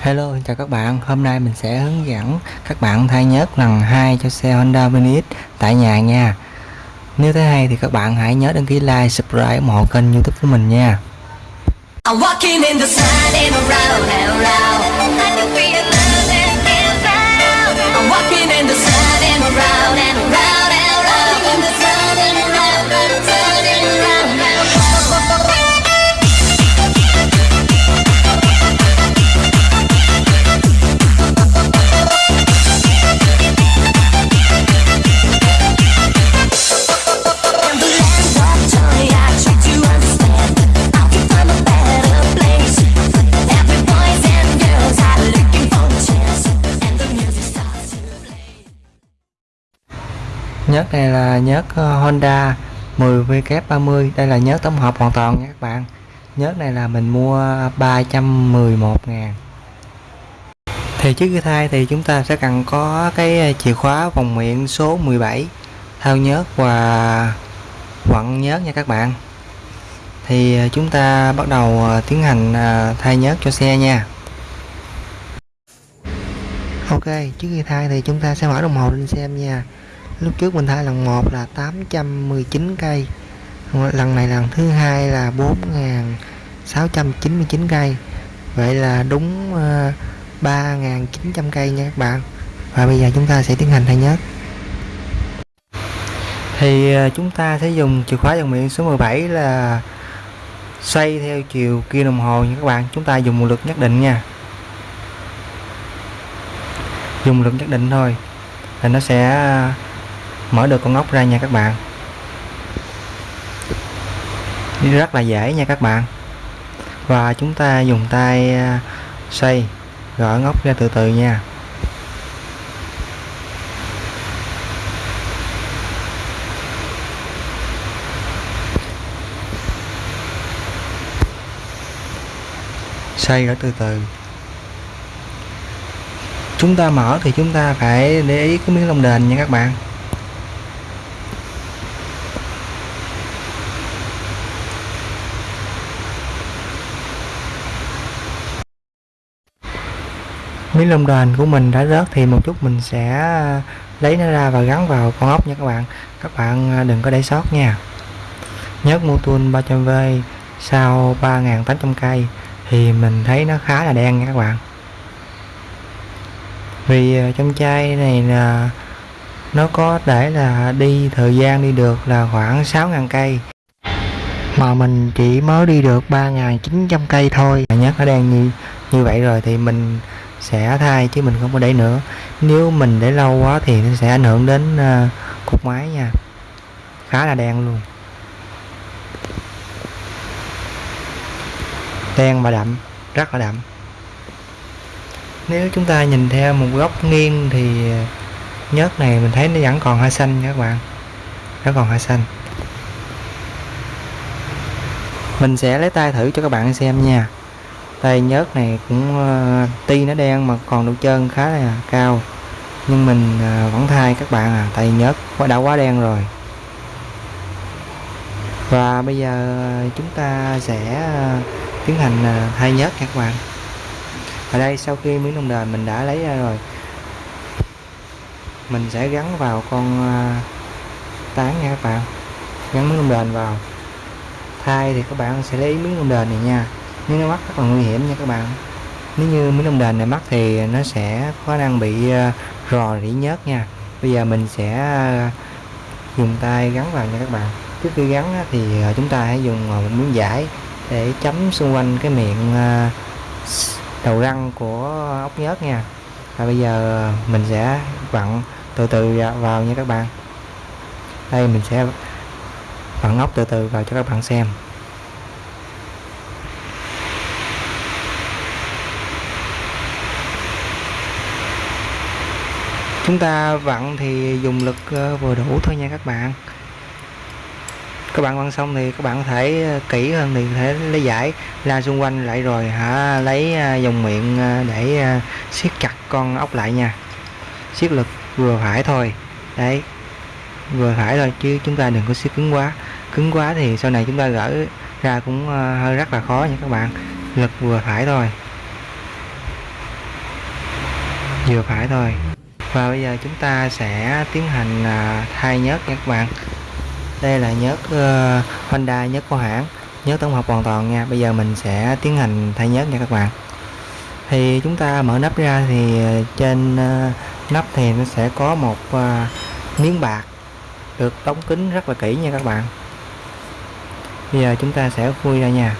Hello, chào các bạn. Hôm nay mình sẽ hướng dẫn các bạn thay nhớt lần 2 cho xe Honda Vinis tại nhà nha. Nếu thấy hay thì các bạn hãy nhớ đăng ký like, subscribe ủng hộ kênh YouTube của mình nha. Nhớt này là nhớt ờ, Honda 10W30. Đây là nhớt tổng hợp hoàn toàn nha các bạn. Nhớt này là mình mua 311 ngàn. Thì trước khi thay thì chúng ta sẽ cần có cái chìa khóa vòng miệng số 17 thao nhớt và quặng nhớt nha các bạn. Thì ờ, chúng ta bắt đầu ờ, tiến hành thay nhớt cho xe nha. Ok, trước khi thay thì chúng ta sẽ mở đồng hồ lên xem nha lúc trước mình thay lần 1 là 819 cây. Lần này lần thứ hai là 4.699 cây. Vậy là đúng ờ, uh, 3.900 cây nha các bạn. Và bây giờ chúng ta sẽ tiến hành thay nhớt. Thì ờ, chúng ta sẽ dùng chìa khóa dòng miệng số 17 là xoay theo chiều kia đồng hồ nha các bạn. Chúng ta dùng một lực nhất định nha. Dùng lực nhất định thôi. Là nó sẽ mở được con ốc ra nha các bạn. Rất là dễ nha các bạn. Và chúng ta dùng tay à, xoay, gỡ ngóc ra từ từ nha. Xoay gỡ từ từ. Chúng ta mở thì chúng ta phải để ý cái miếng lông đền nha các bạn. Miếng lông đền của mình đã rớt thì một chút mình sẽ à, lấy nó ra và gắn vào con ốc nha các bạn. Các bạn à, đừng có để sót nha. Nhớt Motul 300V sau 3.800 cây thì mình thấy nó khá là đen nha các bạn. Vì à, trong chai này là nó có để là đi thời gian đi được là khoảng 6.000 cây. Mà mình chỉ mới đi được 3.900 cây thôi. Nhớt nó đen như như vậy rồi thì mình sẽ thay chứ mình không có để nữa. Nếu mình để lâu quá thì nó sẽ ảnh hưởng đến ờ, uh, cục máy nha. Khá là đen luôn. Đen và đậm rất là đậm. Nếu chúng ta nhìn theo một góc nghiêng thì nhớt này mình thấy nó vẫn còn hơi xanh nha các bạn. Nó còn hơi xanh. Mình sẽ lấy tay thử cho các bạn xem nha tay nhớt này cũng ờ, uh, ti nó đen mà còn độ trơn khá là cao. Nhưng mình uh, vẫn thay các bạn à tay nhớt. Đã quá đen rồi. Và bây giờ ờ, chúng ta sẽ uh, tiến hành uh, thay nhớt các bạn. Ở đây sau khi miếng lông đền mình đã lấy ra rồi mình sẽ gắn vào con uh, tán nha các bạn. Gắn miếng lông đền vào. Thay thì các bạn sẽ lấy miếng lông đền này nha nếu nó mắc rất là nguy hiểm nha các bạn. Nếu như miếng lông đền này mắc thì nó sẽ có năng bị ờ, rò rỉ nhớt nha. Bây giờ mình sẽ ờ, dùng tay gắn vào nha các bạn. Trước khi gắn thì ờ, chúng ta hãy dùng một miếng vải để chấm xung quanh cái miệng đầu răng của ốc nhớt nha. Và bây giờ mình sẽ vặn từ từ vào nha các bạn. Đây, mình sẽ vặn ốc từ từ vào cho các bạn xem. Chúng ta vặn thì dùng lực ờ, vừa đủ thôi nha các bạn. Các bạn vặn xong thì các bạn có thể ờ, kỹ hơn thì có thể lấy giải. La xung quanh lại rồi, hả, lấy ờ, dòng miệng để siết chặt con ốc lại nha. Siết lực vừa phải thôi. Đấy, vừa phải thôi chứ chúng ta đừng có siết cứng quá. Cứng quá thì sau này chúng ta gỡ ra cũng hơi rất là khó nha các bạn. Lực vừa phải thôi. Vừa phải thôi và bây giờ chúng ta sẽ tiến hành à, thay nhớt nha các bạn. Đây là nhớt uh, Honda nhớt của hãng. Nhớt tổng hợp hoàn toàn nha. Bây giờ mình sẽ tiến hành thay nhớt nha các bạn. Thì chúng ta mở nắp ra thì ờ, trên uh, nắp thì nó sẽ có một uh, miếng bạc được đóng kín rất là kỹ nha các bạn. Bây giờ chúng ta sẽ khui ra nha.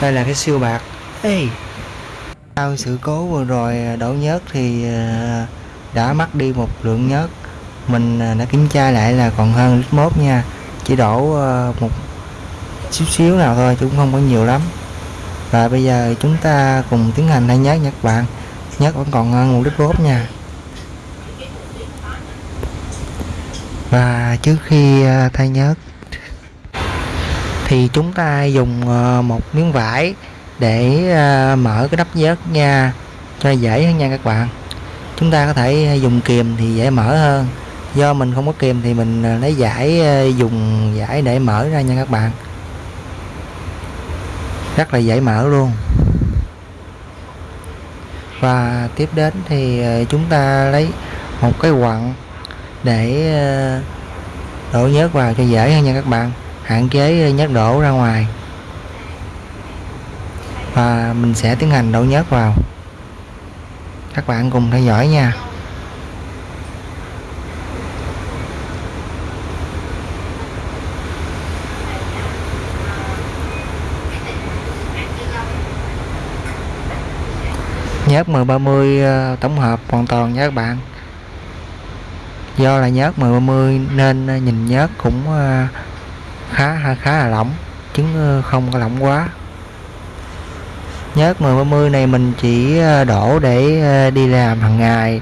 Đây là cái siêu bạc. Ê. Sau sự cố vừa rồi đổ nhớt thì ờ, đã mất đi một lượng nhớt. Mình ờ, đã kiểm tra lại là còn hơn lít mốt nha. Chỉ đổ một xíu xíu nào thôi chứ cũng không có nhiều lắm. Và bây giờ chúng ta cùng tiến hành thay nhớt nha các bạn. Nhớt vẫn còn hơn một lít mốt nha. Và trước khi thay nhớt thì chúng ta dùng ờ, một miếng vải để ờ, mở cái nắp nhớt nha, cho dễ hơn nha các bạn. Chúng ta có thể dùng kìm thì dễ mở hơn. Do mình không có kìm thì mình ờ, lấy giải dùng giải để mở ra nha các bạn. Rất là dễ mở luôn. Và tiếp đến thì chúng ta lấy một cái quặng để đổ nhớt vào cho dễ hơn nha các bạn hạn chế ờ, nhớt đổ ra ngoài. Và mình sẽ tiến hành đổ nhớt vào. Các bạn cùng theo dõi nha. Nhớt 1030 ờ, tổng hợp hoàn toàn nha các bạn. Do là nhớt 1030 nên ờ, nhìn nhớt cũng ờ, khá khá là lỏng chứ ờ, không có lỏng quá. Nhớt 1030 này mình chỉ ờ, đổ để ờ, đi làm hàng ngày,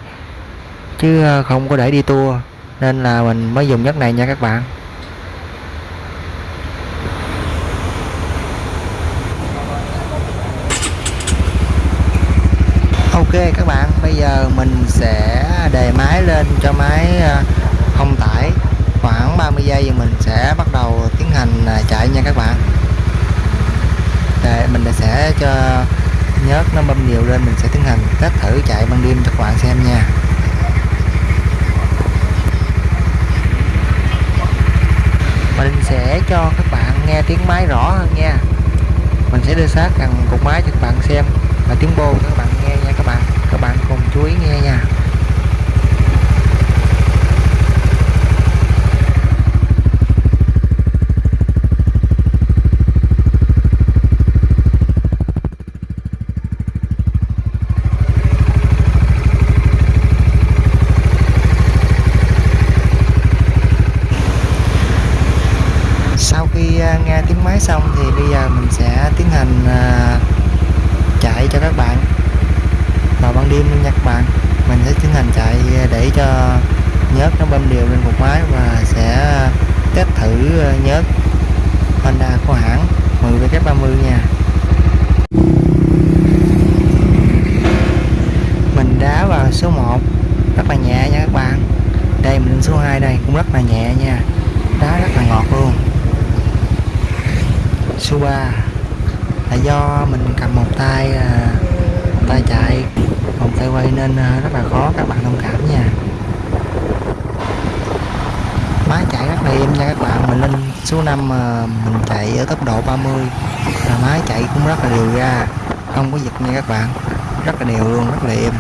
chứ không có để đi tour, nên là mình mới dùng nhớt này nha các bạn. Ok các bạn, bây giờ mình sẽ đề máy lên cho máy không tải khoảng 30 giây thì mình sẽ bắt đầu tiến hành à, chạy nha các bạn. Để mình sẽ cho nhớt nó bơm nhiều lên, mình sẽ tiến hành test thử chạy ban đêm cho các bạn xem nha. Mình sẽ cho các bạn nghe tiếng máy rõ hơn nha. Mình sẽ đưa sát gần cục máy cho các bạn xem và tiếng bô cho các bạn nghe nha các bạn. Các bạn cùng chú ý nghe nha. Khi à, nghe tiếng máy xong thì bây giờ mình sẽ tiến hành à, chạy cho các bạn. Vào ban đêm luôn nha các bạn. Mình sẽ tiến hành chạy để cho nhớt nó bơm đều lên một máy và sẽ test thử à, nhớt Honda của hãng 10W30 nha. Mình đá vào số 1 rất là nhẹ nha các bạn. Đây, mình lên số 2 đây, cũng rất là nhẹ nha. Đá rất là ngọt luôn số 3 là do mình cầm một tay à, một tay chạy. Một tay quay nên à, rất là khó, các bạn thông cảm nha. Máy chạy rất là êm nha các bạn. Mình lên số 5 mà mình chạy ở tốc độ 30 là máy chạy cũng rất là đều ra. Không có giật nha các bạn. Rất là đều luôn, rất là êm.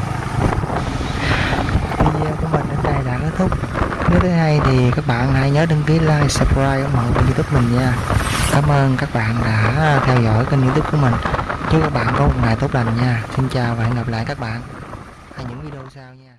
Video của mình đến đây là kết thúc nếu thấy hay thì các bạn hãy nhớ đăng ký like, subscribe ủng hộ kênh youtube mình nha. Cảm ơn các bạn đã theo dõi kênh youtube của mình. Chúc các bạn có một ngày tốt lành nha. Xin chào và hẹn gặp lại các bạn. Ở những video sau nha.